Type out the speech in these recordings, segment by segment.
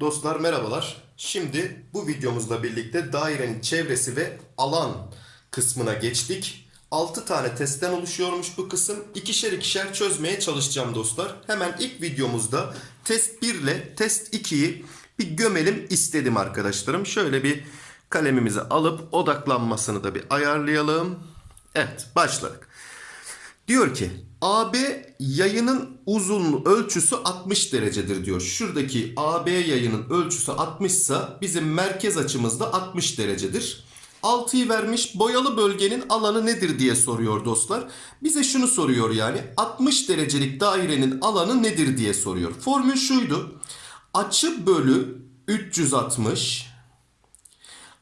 Dostlar merhabalar. Şimdi bu videomuzla birlikte dairenin çevresi ve alan kısmına geçtik. 6 tane testten oluşuyormuş bu kısım. İkişer ikişer çözmeye çalışacağım dostlar. Hemen ilk videomuzda test 1 ile test 2'yi bir gömelim istedim arkadaşlarım. Şöyle bir kalemimizi alıp odaklanmasını da bir ayarlayalım. Evet başladık. Diyor ki AB yayının uzunluğu ölçüsü 60 derecedir diyor. Şuradaki AB yayının ölçüsü 60 ise bizim merkez açımız da 60 derecedir. 6'yı vermiş boyalı bölgenin alanı nedir diye soruyor dostlar. Bize şunu soruyor yani 60 derecelik dairenin alanı nedir diye soruyor. Formül şuydu. Açı bölü 360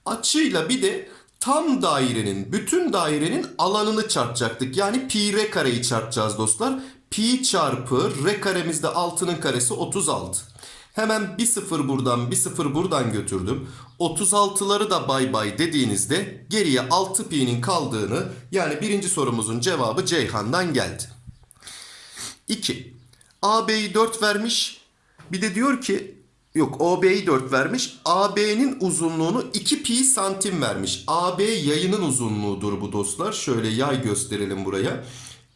açıyla bir de tam dairenin, bütün dairenin alanını çarpacaktık. Yani pi r kareyi çarpacağız dostlar. Pi çarpı r karemizde 6'nın karesi 36. Hemen bir sıfır buradan bir sıfır buradan götürdüm. 36'ları da bay bay dediğinizde geriye 6 pi'nin kaldığını yani birinci sorumuzun cevabı Ceyhan'dan geldi. 2. AB'yi 4 vermiş. Bir de diyor ki yok OB'yi 4 vermiş. AB'nin uzunluğunu 2 pi santim vermiş. AB yayının uzunluğudur bu dostlar. Şöyle yay gösterelim buraya.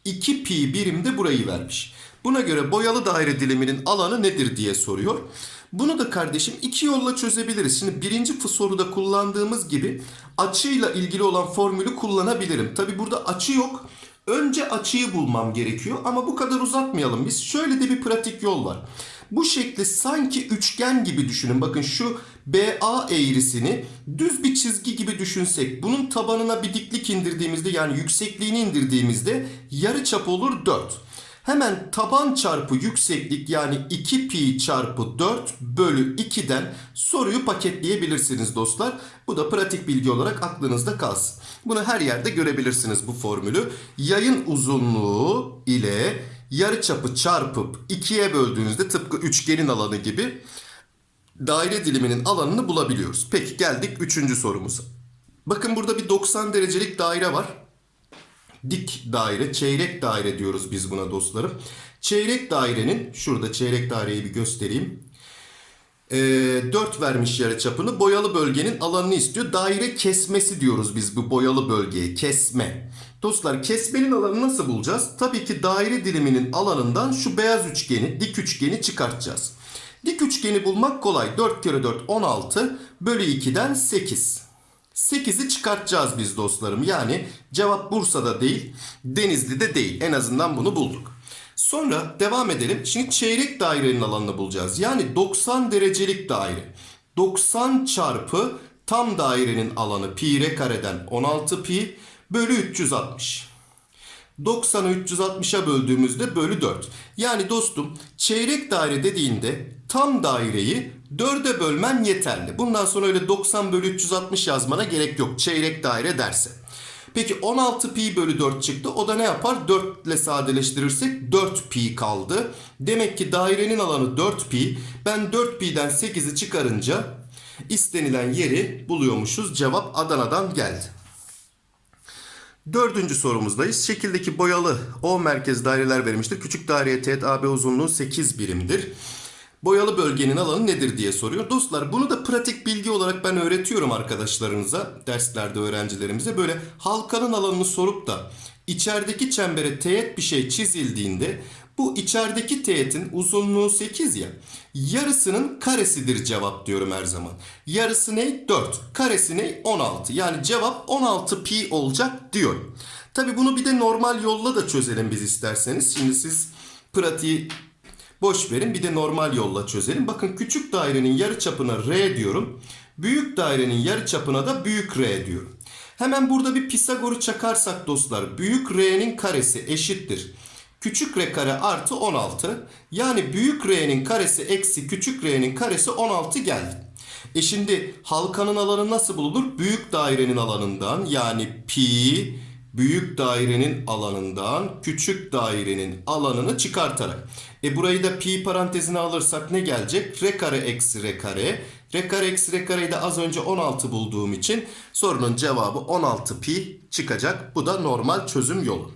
2 pi birimde burayı vermiş. Buna göre boyalı daire diliminin alanı nedir diye soruyor. Bunu da kardeşim iki yolla çözebiliriz. Şimdi birinci soruda kullandığımız gibi açıyla ilgili olan formülü kullanabilirim. Tabi burada açı yok. Önce açıyı bulmam gerekiyor ama bu kadar uzatmayalım biz. Şöyle de bir pratik yol var. Bu şekli sanki üçgen gibi düşünün. Bakın şu BA eğrisini düz bir çizgi gibi düşünsek. Bunun tabanına bir diklik indirdiğimizde yani yüksekliğini indirdiğimizde yarı çap olur 4. Hemen taban çarpı yükseklik yani 2 pi çarpı 4 bölü 2'den soruyu paketleyebilirsiniz dostlar. Bu da pratik bilgi olarak aklınızda kalsın. Bunu her yerde görebilirsiniz bu formülü. Yayın uzunluğu ile yarı çapı çarpıp 2'ye böldüğünüzde tıpkı üçgenin alanı gibi daire diliminin alanını bulabiliyoruz. Peki geldik 3. sorumuza. Bakın burada bir 90 derecelik daire var dik daire, çeyrek daire diyoruz biz buna dostlarım. Çeyrek dairenin, şurada çeyrek daireyi bir göstereyim. E, 4 vermiş yarı çapını. Boyalı bölgenin alanını istiyor. Daire kesmesi diyoruz biz bu boyalı bölgeye. Kesme. Dostlar kesmenin alanını nasıl bulacağız? Tabii ki daire diliminin alanından şu beyaz üçgeni, dik üçgeni çıkartacağız. Dik üçgeni bulmak kolay. 4 kere 4 16 bölü 2'den 8. 8'i çıkartacağız biz dostlarım. Yani cevap Bursa'da değil, Denizli'de değil. En azından bunu bulduk. Sonra devam edelim. Şimdi çeyrek dairenin alanını bulacağız. Yani 90 derecelik daire. 90 çarpı tam dairenin alanı pi r kareden 16 pi bölü 360. 90'ı 360'a böldüğümüzde bölü 4. Yani dostum çeyrek daire dediğinde tam daireyi 4'e bölmen yeterli. Bundan sonra öyle 90 bölü 360 yazmana gerek yok çeyrek daire derse. Peki 16 pi bölü 4 çıktı. O da ne yapar? 4 ile sadeleştirirsek 4 pi kaldı. Demek ki dairenin alanı 4 pi. Ben 4 pi'den 8'i çıkarınca istenilen yeri buluyormuşuz. Cevap Adana'dan geldi. Dördüncü sorumuzdayız. Şekildeki boyalı O merkez daireler verilmiştir. Küçük daireye teğet AB uzunluğu 8 birimdir. Boyalı bölgenin alanı nedir diye soruyor. Dostlar bunu da pratik bilgi olarak ben öğretiyorum arkadaşlarınıza, derslerde öğrencilerimize. Böyle halkanın alanını sorup da içerideki çembere teğet bir şey çizildiğinde bu içerideki teğetin uzunluğu 8 ya. Yarısının karesidir cevap diyorum her zaman. Yarısı ne? 4. Karesi ne? 16. Yani cevap 16 pi olacak diyorum. Tabi bunu bir de normal yolla da çözelim biz isterseniz. Şimdi siz pratiği boş verin bir de normal yolla çözelim. Bakın küçük dairenin yarı çapına r diyorum. Büyük dairenin yarı çapına da büyük r diyorum. Hemen burada bir Pisagor'u çakarsak dostlar büyük r'nin karesi eşittir. Küçük r kare artı 16. Yani büyük r'nin karesi eksi küçük r'nin karesi 16 geldi. E şimdi halkanın alanı nasıl bulunur? Büyük dairenin alanından yani pi büyük dairenin alanından küçük dairenin alanını çıkartarak. E burayı da pi parantezine alırsak ne gelecek? R kare eksi R kare. R kare eksi R kareyi de az önce 16 bulduğum için sorunun cevabı 16 pi çıkacak. Bu da normal çözüm yolu.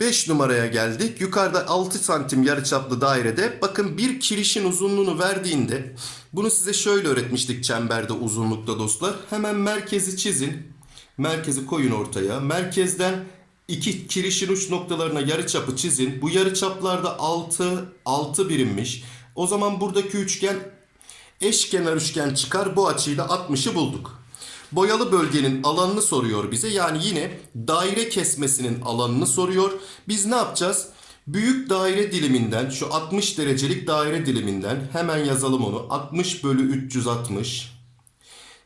5 numaraya geldik. Yukarıda 6 santim yarıçaplı dairede bakın bir kirişin uzunluğunu verdiğinde bunu size şöyle öğretmiştik çemberde uzunlukta dostlar. Hemen merkezi çizin. Merkezi koyun ortaya. Merkezden iki kirişin uç noktalarına yarıçapı çizin. Bu yarıçaplarda 6 6 birimmiş. O zaman buradaki üçgen eşkenar üçgen çıkar. Bu açıyla 60'ı bulduk. Boyalı bölgenin alanını soruyor bize. Yani yine daire kesmesinin alanını soruyor. Biz ne yapacağız? Büyük daire diliminden şu 60 derecelik daire diliminden hemen yazalım onu. 60 bölü 360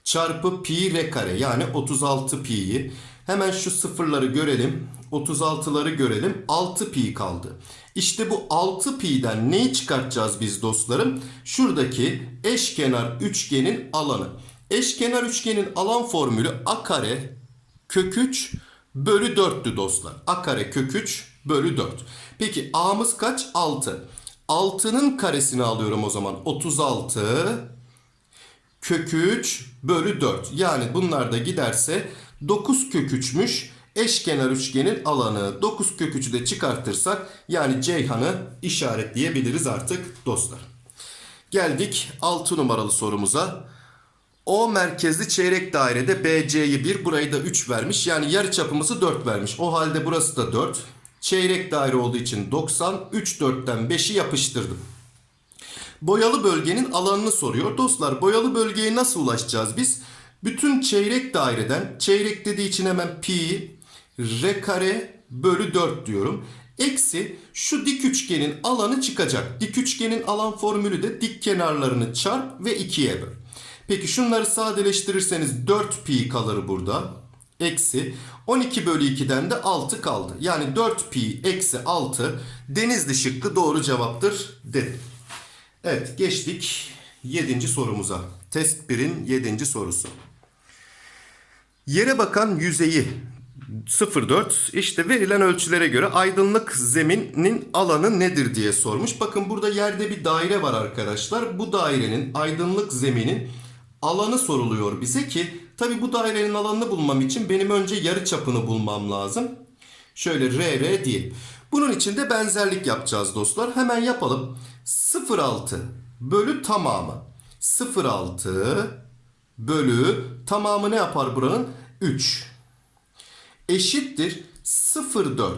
çarpı pi r kare yani 36 pi'yi. Hemen şu sıfırları görelim. 36'ları görelim. 6 pi kaldı. İşte bu 6 pi'den neyi çıkartacağız biz dostlarım? Şuradaki eşkenar üçgenin alanı. Eşkenar üçgenin alan formülü a kare kök 3 bölü 4'tü dostlar. A kare kök 3 bölü 4. Peki a'mız kaç? 6. 6'nın karesini alıyorum o zaman. 36 kök 3 bölü 4. Yani bunlar da giderse 9 kök 3'müş eşkenar üçgenin alanı. 9 kök 3'ü de çıkartırsak yani Ceyhan'ı işaretleyebiliriz artık dostlar. Geldik 6 numaralı sorumuza. O merkezli çeyrek dairede BC'yi 1 burayı da 3 vermiş. Yani yarıçapımızı 4 vermiş. O halde burası da 4. Çeyrek daire olduğu için 90. 3 4'ten 5'i yapıştırdım. Boyalı bölgenin alanını soruyor. Dostlar boyalı bölgeye nasıl ulaşacağız biz? Bütün çeyrek daireden çeyrek dediği için hemen pi r kare bölü 4 diyorum. Eksi şu dik üçgenin alanı çıkacak. Dik üçgenin alan formülü de dik kenarlarını çarp ve 2'ye böl. Peki şunları sadeleştirirseniz 4 pi kalır burada. Eksi 12 bölü 2'den de 6 kaldı. Yani 4 pi eksi 6 denizli şıkkı doğru cevaptır dedim. Evet geçtik 7. sorumuza. Test 1'in 7. sorusu. Yere bakan yüzeyi 04 işte verilen ölçülere göre aydınlık zeminin alanı nedir diye sormuş. Bakın burada yerde bir daire var arkadaşlar. Bu dairenin aydınlık zeminin alanı soruluyor bize ki tabi bu dairenin alanını bulmam için benim önce yarı çapını bulmam lazım. Şöyle RR diyelim. Bunun için de benzerlik yapacağız dostlar. Hemen yapalım. 0,6 bölü tamamı. 0,6 bölü tamamı ne yapar buranın? 3. Eşittir 0,4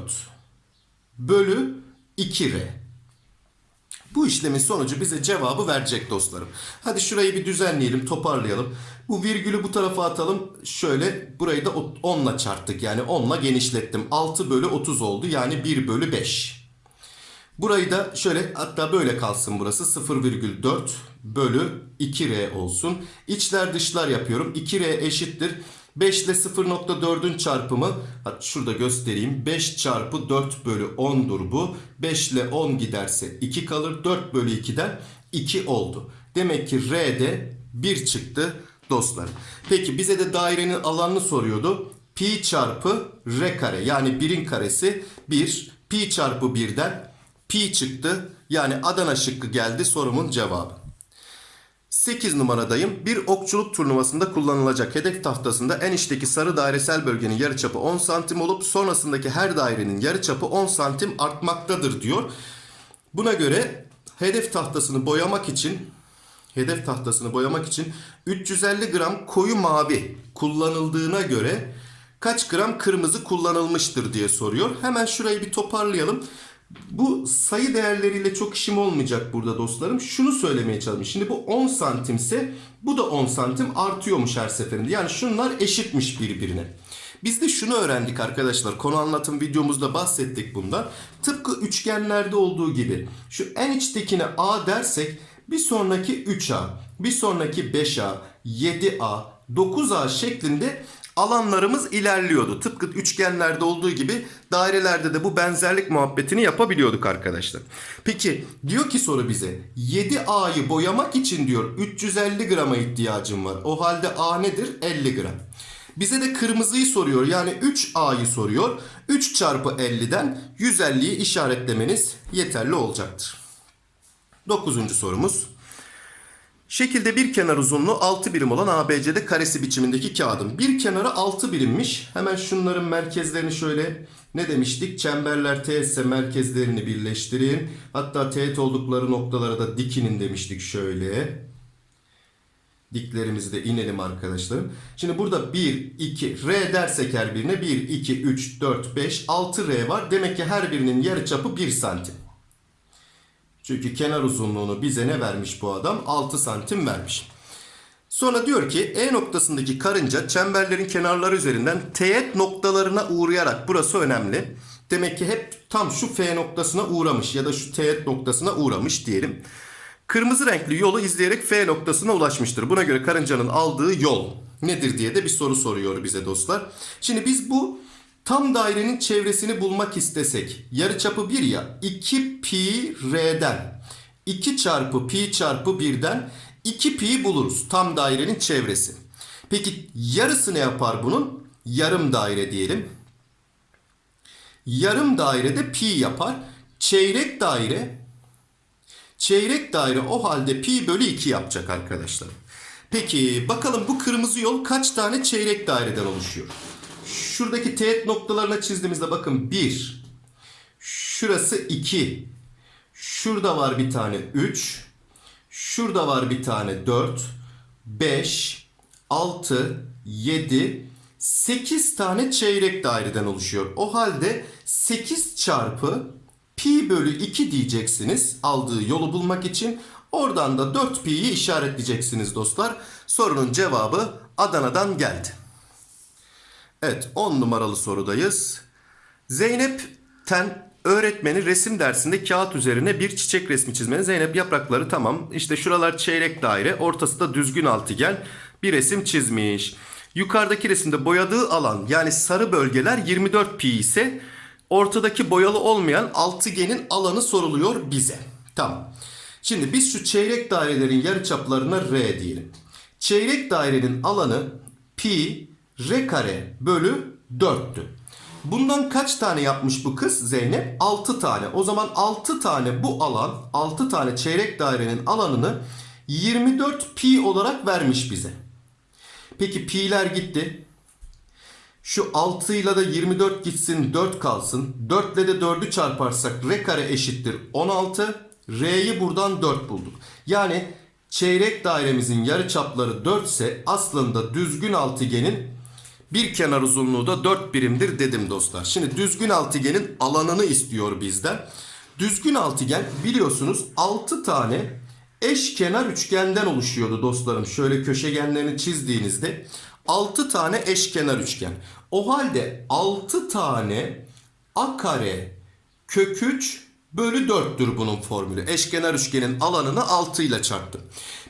bölü 2R. Bu işlemin sonucu bize cevabı verecek dostlarım. Hadi şurayı bir düzenleyelim, toparlayalım. Bu virgülü bu tarafa atalım. Şöyle burayı da 10 ile çarptık. Yani 10 ile genişlettim. 6 bölü 30 oldu. Yani 1 bölü 5. Burayı da şöyle hatta böyle kalsın burası. 0,4 bölü 2R olsun. İçler dışlar yapıyorum. 2R eşittir. 5 ile 0.4'ün çarpımı hatta şurada göstereyim. 5 çarpı 4 bölü 10'dur bu. 5 ile 10 giderse 2 kalır. 4 bölü 2'den 2 oldu. Demek ki R'de 1 çıktı dostlar. Peki bize de dairenin alanını soruyordu. Pi çarpı R kare yani 1'in karesi 1. Pi çarpı 1'den pi çıktı. Yani Adana şıkkı geldi sorumun cevabı. 8 numaradayım. Bir okçuluk turnuvasında kullanılacak hedef tahtasında en içteki sarı dairesel bölgenin yarıçapı 10 santim olup sonrasındaki her dairenin yarıçapı 10 santim artmaktadır diyor. Buna göre hedef tahtasını boyamak için hedef tahtasını boyamak için 350 gram koyu mavi kullanıldığına göre kaç gram kırmızı kullanılmıştır diye soruyor. Hemen şurayı bir toparlayalım. Bu sayı değerleriyle çok işim olmayacak burada dostlarım. Şunu söylemeye çalışıyorum. Şimdi bu 10 santimse bu da 10 santim artıyormuş her seferinde. Yani şunlar eşitmiş birbirine. Biz de şunu öğrendik arkadaşlar. Konu anlatım videomuzda bahsettik bundan. Tıpkı üçgenlerde olduğu gibi şu en içtekine A dersek bir sonraki 3A, bir sonraki 5A, 7A, 9A şeklinde alanlarımız ilerliyordu. Tıpkı üçgenlerde olduğu gibi dairelerde de bu benzerlik muhabbetini yapabiliyorduk arkadaşlar. Peki diyor ki soru bize 7A'yı boyamak için diyor 350 grama ihtiyacım var. O halde A nedir? 50 gram. Bize de kırmızıyı soruyor. Yani 3A'yı soruyor. 3 çarpı 50'den 150'yi işaretlemeniz yeterli olacaktır. Dokuzuncu sorumuz. Şekilde bir kenar uzunluğu 6 birim olan ABC'de karesi biçimindeki kağıdın. Bir kenarı 6 birimmiş. Hemen şunların merkezlerini şöyle ne demiştik? Çemberler teğet ise merkezlerini birleştirin. Hatta teğet oldukları noktalara da dikinin demiştik şöyle. Diklerimizi de inelim arkadaşlarım. Şimdi burada 1, 2, R dersek her birine 1, 2, 3, 4, 5, 6 R var. Demek ki her birinin yarıçapı 1 santim. Çünkü kenar uzunluğunu bize ne vermiş bu adam? 6 santim vermiş. Sonra diyor ki E noktasındaki karınca çemberlerin kenarları üzerinden teğet noktalarına uğrayarak burası önemli. Demek ki hep tam şu F noktasına uğramış ya da şu teğet noktasına uğramış diyelim. Kırmızı renkli yolu izleyerek F noktasına ulaşmıştır. Buna göre karıncanın aldığı yol nedir diye de bir soru soruyor bize dostlar. Şimdi biz bu tam dairenin çevresini bulmak istesek yarıçapı 1 ya 2 pi r'den 2 çarpı pi çarpı 1'den 2 pi buluruz tam dairenin çevresi. Peki yarısı ne yapar bunun? Yarım daire diyelim. Yarım dairede pi yapar. Çeyrek daire Çeyrek daire o halde pi bölü 2 yapacak arkadaşlar. Peki bakalım bu kırmızı yol kaç tane çeyrek daireden oluşuyor? Şuradaki teğet noktalarına çizdiğimizde bakın 1. Şurası 2. Şurada var bir tane 3. Şurada var bir tane 4. 5. 6. 7. 8 tane çeyrek daireden oluşuyor. O halde 8 çarpı pi bölü 2 diyeceksiniz aldığı yolu bulmak için. Oradan da 4 pi'yi işaretleyeceksiniz dostlar. Sorunun cevabı Adana'dan geldi. Evet 10 numaralı sorudayız. Zeynep Ten öğretmeni resim dersinde kağıt üzerine bir çiçek resmi çizmeni. Zeynep yaprakları tamam. İşte şuralar çeyrek daire, ortası da düzgün altıgen. Bir resim çizmiş. Yukarıdaki resimde boyadığı alan yani sarı bölgeler 24 pi ise ortadaki boyalı olmayan altıgenin alanı soruluyor bize. Tamam. Şimdi biz şu çeyrek dairelerin yarıçaplarına r diyelim. Çeyrek dairenin alanı pi r kare bölü 4'tü. Bundan kaç tane yapmış bu kız Zeynep? 6 tane. O zaman 6 tane bu alan, 6 tane çeyrek dairenin alanını 24 pi olarak vermiş bize. Peki pi'ler gitti. Şu 6 ile de 24 gitsin 4 kalsın. 4 ile de 4'ü çarparsak r kare eşittir 16. R'yi buradan 4 bulduk. Yani çeyrek dairemizin yarıçapları 4 ise aslında düzgün altıgenin bir kenar uzunluğu da 4 birimdir dedim dostlar. Şimdi düzgün altıgenin alanını istiyor bizden. Düzgün altıgen biliyorsunuz 6 tane eş kenar üçgenden oluşuyordu dostlarım. Şöyle köşegenlerini çizdiğinizde 6 tane eşkenar üçgen. O halde 6 tane a kare kök 3 bölü 4'tür bunun formülü. Eşkenar üçgenin alanını 6 ile çarptım.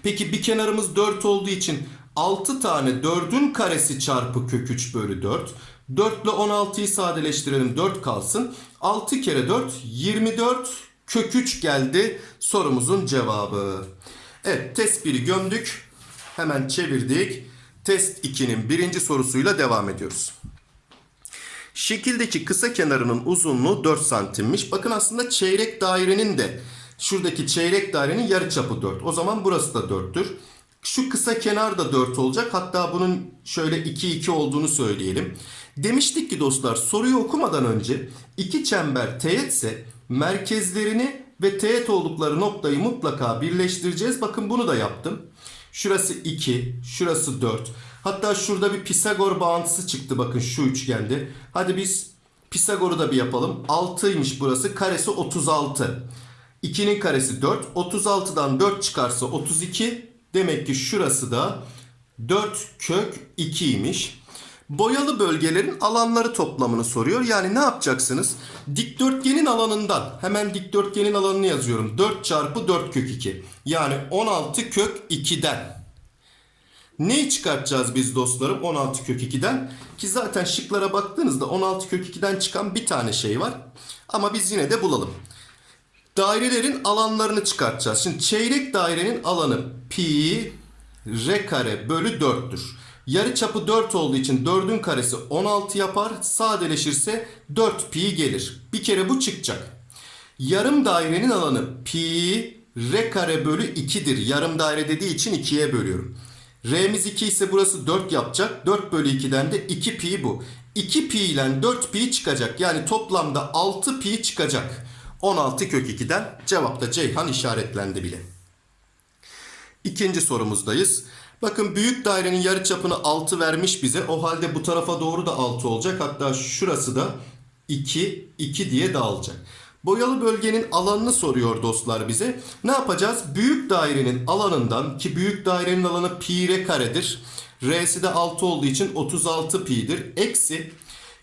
Peki bir kenarımız 4 olduğu için 6 tane 4'ün karesi çarpı kök 3 bölü 4. 4 ile 16'yı sadeleştirelim 4 kalsın. 6 kere 4 24 kök 3 geldi sorumuzun cevabı. Evet test 1'i gömdük. Hemen çevirdik. Test 2'nin birinci sorusuyla devam ediyoruz. Şekildeki kısa kenarının uzunluğu 4 santimmiş. Bakın aslında çeyrek dairenin de şuradaki çeyrek dairenin yarıçapı 4. O zaman burası da 4'tür. Şu kısa kenar da 4 olacak. Hatta bunun şöyle 2 2 olduğunu söyleyelim. Demiştik ki dostlar soruyu okumadan önce iki çember teğetse merkezlerini ve teğet oldukları noktayı mutlaka birleştireceğiz. Bakın bunu da yaptım. Şurası 2, şurası 4. Hatta şurada bir Pisagor bağıntısı çıktı bakın şu üçgende. Hadi biz Pisagor'u da bir yapalım. 6'ymış burası. Karesi 36. 2'nin karesi 4. 36'dan 4 çıkarsa 32. Demek ki şurası da 4 kök 2'ymiş. Boyalı bölgelerin alanları toplamını soruyor. Yani ne yapacaksınız? Dikdörtgenin alanından hemen dikdörtgenin alanını yazıyorum. 4 çarpı 4 kök 2. Yani 16 kök 2'den. Neyi çıkartacağız biz dostlarım 16 kök 2'den? Ki zaten şıklara baktığınızda 16 kök 2'den çıkan bir tane şey var. Ama biz yine de bulalım. Dairelerin alanlarını çıkartacağız. Şimdi çeyrek dairenin alanı pi r kare bölü 4'tür. Yarı çapı 4 olduğu için 4'ün karesi 16 yapar. Sadeleşirse 4 pi gelir. Bir kere bu çıkacak. Yarım dairenin alanı pi r kare bölü 2'dir. Yarım daire dediği için 2'ye bölüyorum. R'miz 2 ise burası 4 yapacak. 4 bölü 2'den de 2 pi bu. 2 pi ile 4 pi çıkacak. Yani toplamda 6 pi çıkacak. 16 kök 2'den cevapta Ceyhan işaretlendi bile. İkinci sorumuzdayız. Bakın büyük dairenin yarıçapını 6 vermiş bize. O halde bu tarafa doğru da 6 olacak. Hatta şurası da 2, 2 diye dağılacak. Boyalı bölgenin alanını soruyor dostlar bize. Ne yapacağız? Büyük dairenin alanından ki büyük dairenin alanı pi r karedir. R'si de 6 olduğu için 36 pi'dir. Eksi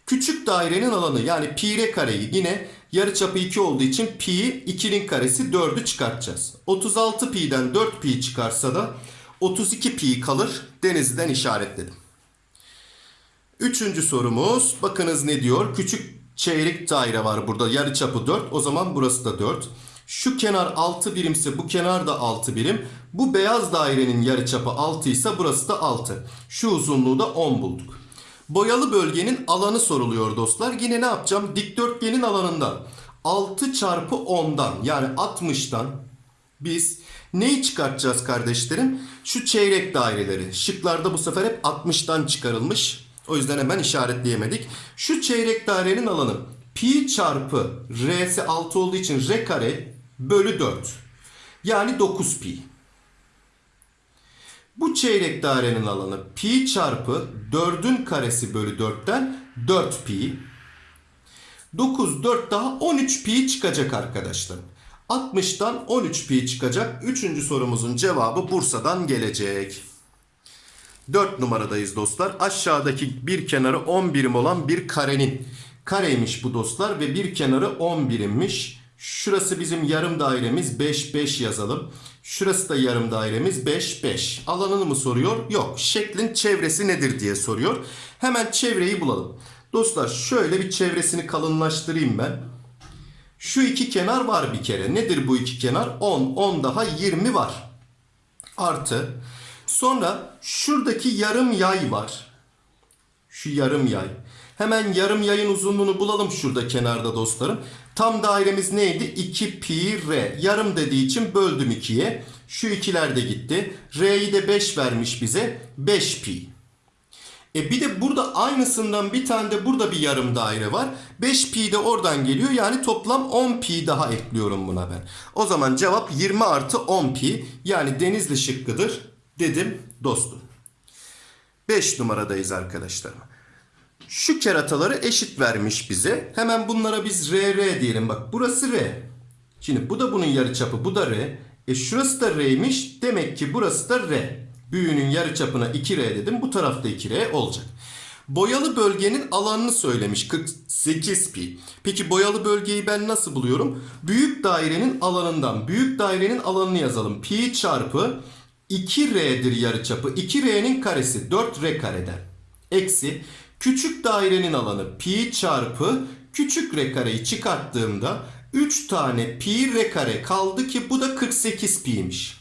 küçük dairenin alanı yani pi r kareyi yine yarıçapı 2 olduğu için pi 2'nin karesi 4'ü çıkartacağız. 36 pi'den 4 pi çıkarsa da 32 pi kalır. Denizden işaretledim. Üçüncü sorumuz. Bakınız ne diyor? Küçük çeyrek daire var burada. Yarıçapı 4. O zaman burası da 4. Şu kenar 6 birimse bu kenar da 6 birim. Bu beyaz dairenin yarıçapı 6 ise burası da 6. Şu uzunluğu da 10 bulduk. Boyalı bölgenin alanı soruluyor dostlar. Yine ne yapacağım? Dikdörtgenin alanından 6 çarpı 10'dan yani 60'tan biz neyi çıkartacağız kardeşlerim? Şu çeyrek daireleri. Şıklarda bu sefer hep 60'tan çıkarılmış. O yüzden hemen işaretleyemedik. Şu çeyrek dairenin alanı pi çarpı r'si 6 olduğu için r kare bölü 4. Yani 9 pi. Bu çeyrek dairenin alanı pi çarpı 4'ün karesi bölü 4'ten 4 pi. 9, 4 daha 13 pi çıkacak arkadaşlar. 60'tan 13 pi çıkacak. Üçüncü sorumuzun cevabı Bursa'dan gelecek. 4 numaradayız dostlar. Aşağıdaki bir kenarı 10 birim olan bir karenin kareymiş bu dostlar ve bir kenarı 10 birimmiş. Şurası bizim yarım dairemiz 5 5 yazalım. Şurası da yarım dairemiz 5 5. Alanını mı soruyor? Yok. Şeklin çevresi nedir diye soruyor. Hemen çevreyi bulalım. Dostlar şöyle bir çevresini kalınlaştırayım ben. Şu iki kenar var bir kere. Nedir bu iki kenar? 10, 10 daha 20 var. Artı. Sonra şuradaki yarım yay var. Şu yarım yay. Hemen yarım yayın uzunluğunu bulalım şurada kenarda dostlarım. Tam dairemiz neydi? 2 pi r. Yarım dediği için böldüm 2'ye. Şu ikiler de gitti. R'yi de 5 vermiş bize. 5 pi. E bir de burada aynısından bir tane de burada bir yarım daire var. 5 pi de oradan geliyor. Yani toplam 10 pi daha ekliyorum buna ben. O zaman cevap 20 artı 10 pi. Yani denizli şıkkıdır dedim dostum. 5 numaradayız arkadaşlar. Şu kerataları eşit vermiş bize. Hemen bunlara biz R R diyelim. Bak burası R. Şimdi bu da bunun yarıçapı. Bu da R. E şurası da R'ymiş. Demek ki burası da R. Büyüğünün yarıçapına 2R dedim. Bu tarafta 2R olacak. Boyalı bölgenin alanını söylemiş. 48 pi. Peki boyalı bölgeyi ben nasıl buluyorum? Büyük dairenin alanından. Büyük dairenin alanını yazalım. Pi çarpı 2R'dir yarıçapı. 2R'nin karesi 4R kareden. Eksi küçük dairenin alanı pi çarpı küçük R kareyi çıkarttığımda 3 tane pi R kare kaldı ki bu da 48 pi'ymiş.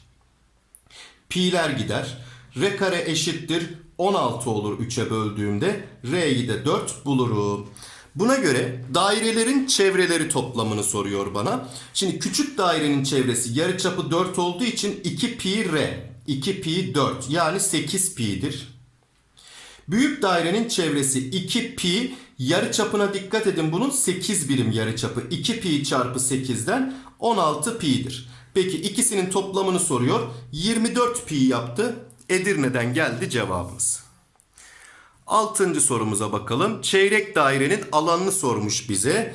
Pi'ler gider. R kare eşittir 16 olur 3'e böldüğümde. R'yi de 4 bulurum. Buna göre dairelerin çevreleri toplamını soruyor bana. Şimdi küçük dairenin çevresi yarıçapı 4 olduğu için 2 pi R. 2 pi 4 yani 8 pi'dir. Büyük dairenin çevresi 2 pi yarıçapına dikkat edin bunun 8 birim yarıçapı. 2 pi çarpı 8'den 16 pi'dir. Peki ikisinin toplamını soruyor. 24 pi yaptı. Edirne'den geldi cevabımız. Altıncı sorumuza bakalım. Çeyrek dairenin alanını sormuş bize.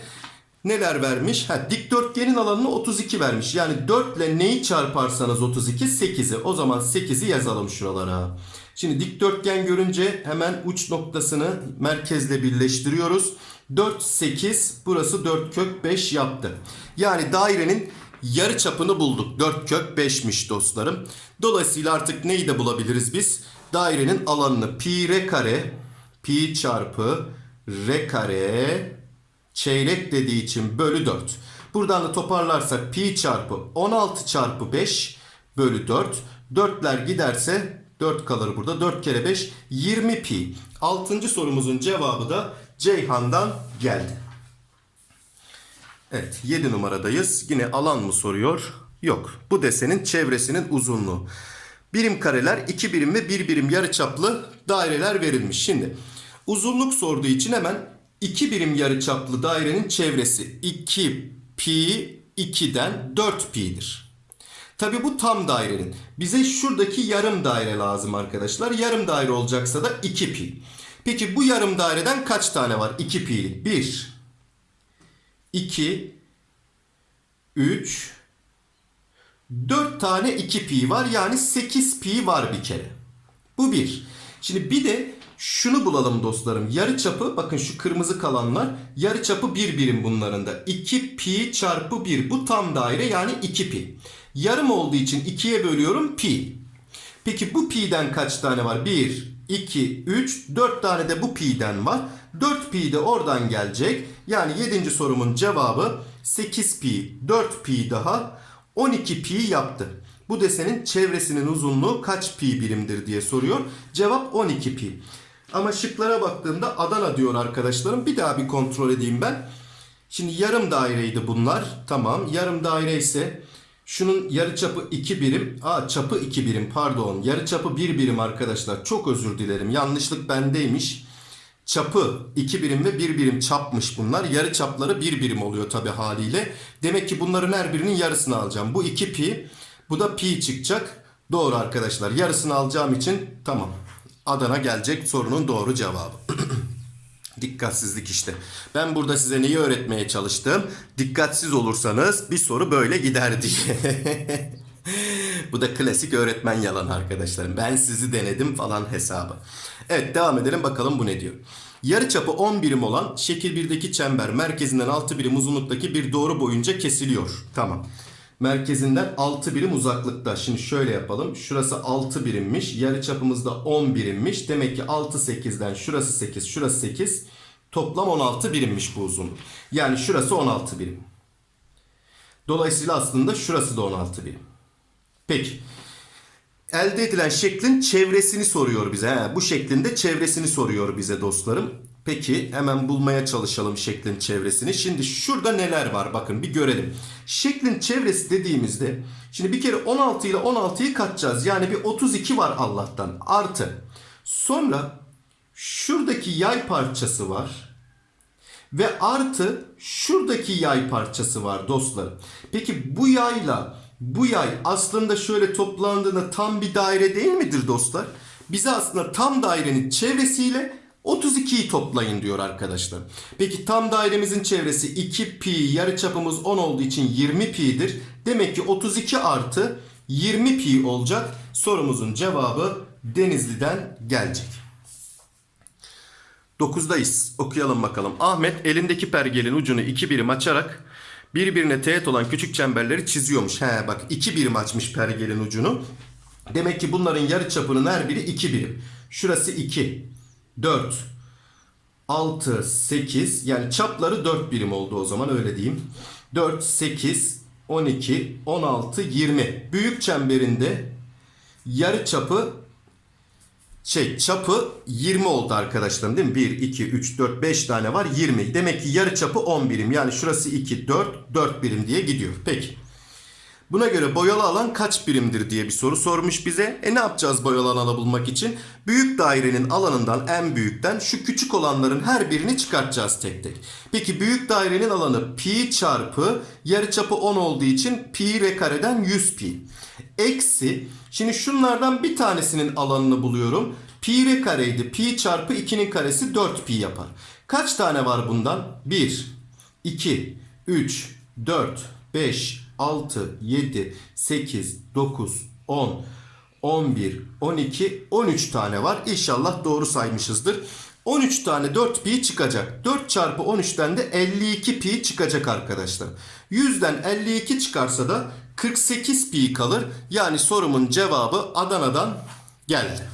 Neler vermiş? Ha, dikdörtgenin alanını 32 vermiş. Yani 4 ile neyi çarparsanız 32 8'i. O zaman 8'i yazalım şuralara. Şimdi dikdörtgen görünce hemen uç noktasını merkezle birleştiriyoruz. 4 8 burası 4 kök 5 yaptı. Yani dairenin yarı çapını bulduk. 4 kök 5'miş dostlarım. Dolayısıyla artık neyi de bulabiliriz biz? Dairenin alanını pi r kare pi çarpı r kare çeyrek dediği için bölü 4. Buradan da toparlarsak pi çarpı 16 çarpı 5 bölü 4. 4'ler giderse 4 kalır burada. 4 kere 5 20 pi. 6. sorumuzun cevabı da Ceyhan'dan geldi. Evet 7 numaradayız. Yine alan mı soruyor? Yok. Bu desenin çevresinin uzunluğu. Birim kareler, iki birim ve bir birim yarıçaplı daireler verilmiş. Şimdi uzunluk sorduğu için hemen iki birim yarıçaplı dairenin çevresi 2 pi 2'den 4 pi'dir. Tabi bu tam dairenin. Bize şuradaki yarım daire lazım arkadaşlar. Yarım daire olacaksa da 2 pi. Peki bu yarım daireden kaç tane var? 2 pi'lik. 1, 2, 3, 4 tane 2 pi var. Yani 8 pi var bir kere. Bu bir. Şimdi bir de şunu bulalım dostlarım. Yarı çapı bakın şu kırmızı kalanlar yarı çapı 1 birim bunların da. 2 pi çarpı 1 bu tam daire yani 2 pi. Yarım olduğu için 2'ye bölüyorum pi. Peki bu pi'den kaç tane var? 1, 2, 3, 4 tane de bu pi'den var. 4 pi de oradan gelecek. Yani 7. sorumun cevabı 8 pi, 4 pi daha 12 pi yaptı. Bu desenin çevresinin uzunluğu kaç pi birimdir diye soruyor. Cevap 12 pi. Ama şıklara baktığımda Adana diyor arkadaşlarım. Bir daha bir kontrol edeyim ben. Şimdi yarım daireydi bunlar. Tamam. Yarım daire ise şunun yarı çapı 2 birim. Aa çapı 2 birim pardon. Yarı çapı 1 birim arkadaşlar. Çok özür dilerim. Yanlışlık bendeymiş. Çapı 2 birim ve 1 birim çapmış bunlar. Yarı çapları 1 birim oluyor tabi haliyle. Demek ki bunların her birinin yarısını alacağım. Bu 2 pi. Bu da pi çıkacak. Doğru arkadaşlar. Yarısını alacağım için tamam. Adana gelecek sorunun doğru cevabı. Dikkatsizlik işte. Ben burada size neyi öğretmeye çalıştım? Dikkatsiz olursanız bir soru böyle gider diye. Bu da klasik öğretmen yalan arkadaşlarım. Ben sizi denedim falan hesabı. Evet devam edelim bakalım bu ne diyor. Yarıçapı 10 birim olan şekil 1'deki çember merkezinden 6 birim uzunluktaki bir doğru boyunca kesiliyor. Tamam. Merkezinden 6 birim uzaklıkta. Şimdi şöyle yapalım. Şurası 6 birimmiş. Yarıçapımız da 10 birimmiş. Demek ki 6 8'den şurası 8, şurası 8. Toplam 16 birimmiş bu uzunluk. Yani şurası 16 birim. Dolayısıyla aslında şurası da 16 birim. Peki. Elde edilen şeklin çevresini soruyor bize. He, bu şeklinde çevresini soruyor bize dostlarım. Peki hemen bulmaya çalışalım şeklin çevresini. Şimdi şurada neler var bakın bir görelim. Şeklin çevresi dediğimizde şimdi bir kere 16 ile 16'yı katacağız. Yani bir 32 var Allah'tan artı. Sonra şuradaki yay parçası var. Ve artı şuradaki yay parçası var dostlarım. Peki bu yayla bu yay aslında şöyle toplandığında tam bir daire değil midir dostlar? Bize aslında tam dairenin çevresiyle 32'yi toplayın diyor arkadaşlar. Peki tam dairemizin çevresi 2 pi yarıçapımız 10 olduğu için 20 pi'dir. Demek ki 32 artı 20 pi olacak. Sorumuzun cevabı Denizli'den gelecek. 9'dayız. Okuyalım bakalım. Ahmet elindeki pergelin ucunu iki birim açarak birbirine teğet olan küçük çemberleri çiziyormuş. He bak iki birim açmış pergelin ucunu. Demek ki bunların yarı çapının her biri iki birim. Şurası 2, 4, 6, 8 yani çapları 4 birim oldu o zaman öyle diyeyim. 4, 8, 12, 16, 20. Büyük çemberinde yarı çapı şey çapı 20 oldu arkadaşlarım değil mi? 1, 2, 3, 4, 5 tane var 20. Demek ki yarı çapı 10 birim. Yani şurası 2, 4, 4 birim diye gidiyor. Peki. Buna göre boyalı alan kaç birimdir diye bir soru sormuş bize. E ne yapacağız boyalı alanı bulmak için? Büyük dairenin alanından en büyükten şu küçük olanların her birini çıkartacağız tek tek. Peki büyük dairenin alanı pi çarpı yarıçapı 10 olduğu için pi re kareden 100 pi. Eksi şimdi şunlardan bir tanesinin alanını buluyorum. Pi re kareydi. Pi çarpı 2'nin karesi 4 pi yapar. Kaç tane var bundan? 1, 2, 3, 4, 5, 6, 7, 8, 9, 10, 11, 12, 13 tane var. İnşallah doğru saymışızdır. 13 tane 4 pi çıkacak. 4 çarpı 13'ten de 52 pi çıkacak arkadaşlar. 100'den 52 çıkarsa da 48 pi kalır. Yani sorumun cevabı Adana'dan geldi.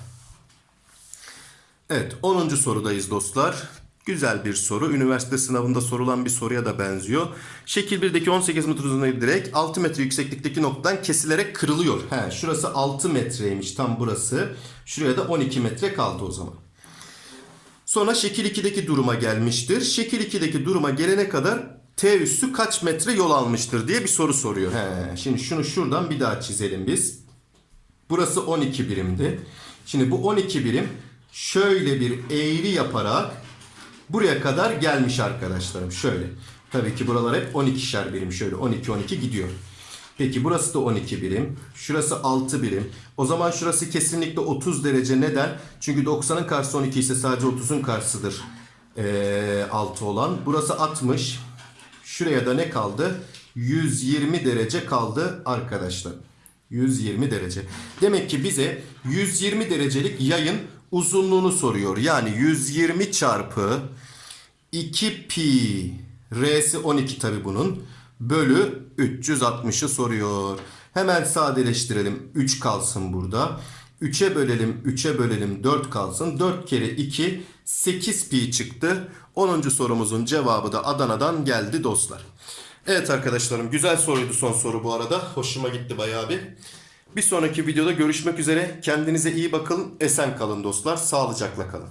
Evet 10. sorudayız dostlar. Güzel bir soru. Üniversite sınavında sorulan bir soruya da benziyor. Şekil 1'deki 18 metre uzunluğu direkt 6 metre yükseklikteki noktadan kesilerek kırılıyor. He, şurası 6 metreymiş tam burası. Şuraya da 12 metre kaldı o zaman. Sonra şekil 2'deki duruma gelmiştir. Şekil 2'deki duruma gelene kadar T üssü kaç metre yol almıştır diye bir soru soruyor. He, şimdi şunu şuradan bir daha çizelim biz. Burası 12 birimdi. Şimdi bu 12 birim şöyle bir eğri yaparak buraya kadar gelmiş arkadaşlarım. Şöyle. Tabii ki buralar hep 12'şer birim. Şöyle 12-12 gidiyor. Peki burası da 12 birim. Şurası 6 birim. O zaman şurası kesinlikle 30 derece. Neden? Çünkü 90'ın karşısı 12 ise sadece 30'un karşısıdır. Ee, 6 olan. Burası 60. Şuraya da ne kaldı? 120 derece kaldı arkadaşlar. 120 derece. Demek ki bize 120 derecelik yayın uzunluğunu soruyor. Yani 120 çarpı 2 pi r'si 12 tabi bunun bölü 360'ı soruyor. Hemen sadeleştirelim. 3 kalsın burada. 3'e bölelim, 3'e bölelim 4 kalsın. 4 kere 2 8 pi çıktı. 10. sorumuzun cevabı da Adana'dan geldi dostlar. Evet arkadaşlarım güzel soruydu son soru bu arada. Hoşuma gitti bayağı bir. Bir sonraki videoda görüşmek üzere. Kendinize iyi bakın. Esen kalın dostlar. Sağlıcakla kalın.